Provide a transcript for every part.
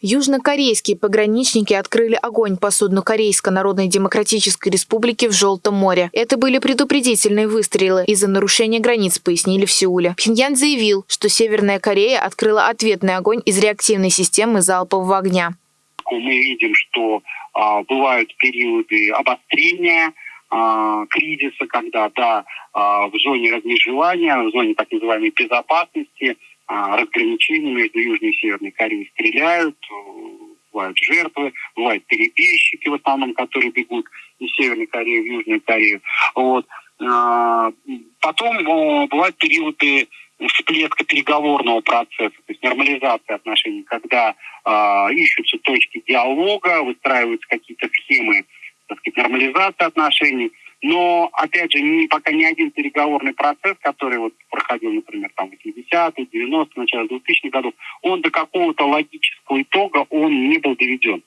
Южнокорейские пограничники открыли огонь по судну Корейской Народной Демократической Республики в Желтом море. Это были предупредительные выстрелы из-за нарушения границ, пояснили в Сеуле. Пхеньян заявил, что Северная Корея открыла ответный огонь из реактивной системы залпового огня. Мы видим, что а, бывают периоды обострения, а, кризиса, когда да, а, в зоне размежевания, в зоне так называемой безопасности – разграничений между Южной и Северной Кореей стреляют, э, бывают жертвы, бывают перебежчики в основном, которые бегут из Северной Кореи в Южную Корею. Вот. А, потом э, бывают периоды всплеска переговорного процесса, то есть нормализации отношений, когда э, ищутся точки диалога, выстраиваются какие-то схемы так сказать, нормализации отношений. Но, опять же, ни, пока ни один переговорный процесс, который вот проходил, например, там, 80-е, 90-е, начало 2000-х годов, он до какого-то логического итога он не был доведен.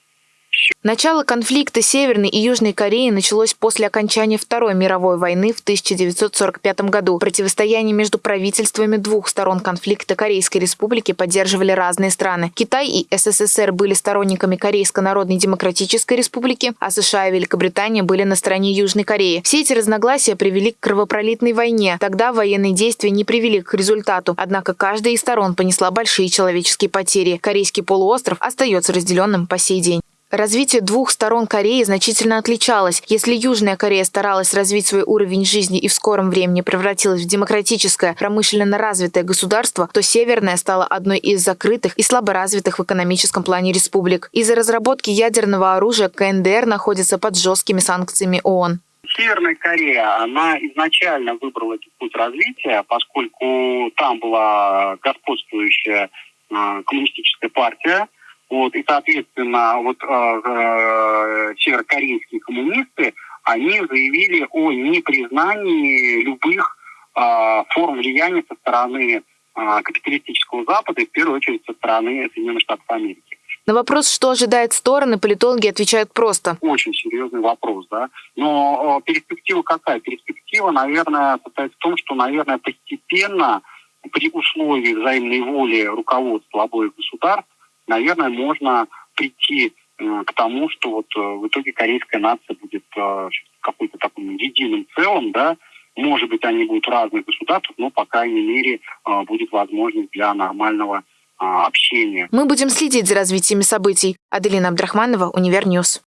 Начало конфликта Северной и Южной Кореи началось после окончания Второй мировой войны в 1945 году. Противостояние между правительствами двух сторон конфликта Корейской Республики поддерживали разные страны. Китай и СССР были сторонниками Корейской Народной Демократической Республики, а США и Великобритания были на стороне Южной Кореи. Все эти разногласия привели к кровопролитной войне. Тогда военные действия не привели к результату, однако каждая из сторон понесла большие человеческие потери. Корейский полуостров остается разделенным по сей день. Развитие двух сторон Кореи значительно отличалось. Если Южная Корея старалась развить свой уровень жизни и в скором времени превратилась в демократическое, промышленно развитое государство, то Северная стала одной из закрытых и слаборазвитых в экономическом плане республик. Из-за разработки ядерного оружия КНДР находится под жесткими санкциями ООН. Северная Корея, она изначально выбрала этот путь развития, поскольку там была господствующая э, коммунистическая партия, вот, и, соответственно, вот э, э, северокорейские коммунисты, они заявили о непризнании любых э, форм влияния со стороны э, капиталистического Запада, и в первую очередь со стороны Соединенных Штатов Америки. На вопрос, что ожидает стороны, политологи отвечают просто. Очень серьезный вопрос, да. Но перспектива какая? Перспектива, наверное, состоит в том, что, наверное, постепенно при условии взаимной воли руководства обоих государств наверное, можно прийти э, к тому, что вот э, в итоге корейская нация будет э, какой-то таким единым целым, да, может быть, они будут разных государств, но, по крайней мере, будет возможность для нормального общения. Мы будем следить за развитием событий. Аделина Абдрахманова, Univer News.